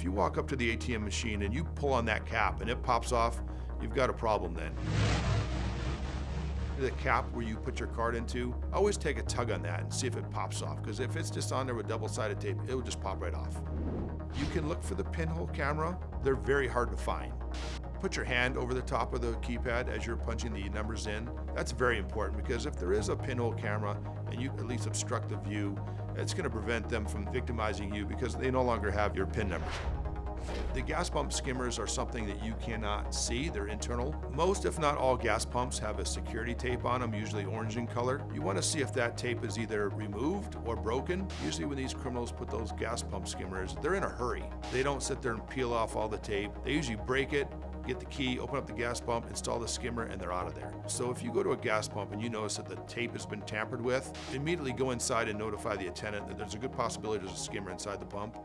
If you walk up to the ATM machine and you pull on that cap and it pops off, you've got a problem then. The cap where you put your card into, always take a tug on that and see if it pops off, because if it's just on there with double-sided tape, it will just pop right off. You can look for the pinhole camera. They're very hard to find. Put your hand over the top of the keypad as you're punching the numbers in. That's very important because if there is a pinhole camera and you at least obstruct the view, it's going to prevent them from victimizing you because they no longer have your PIN number. The gas pump skimmers are something that you cannot see. They're internal. Most, if not all, gas pumps have a security tape on them, usually orange in color. You want to see if that tape is either removed or broken. Usually when these criminals put those gas pump skimmers, they're in a hurry. They don't sit there and peel off all the tape. They usually break it, get the key, open up the gas pump, install the skimmer, and they're out of there. So if you go to a gas pump and you notice that the tape has been tampered with, immediately go inside and notify the attendant that there's a good possibility there's a skimmer inside the pump.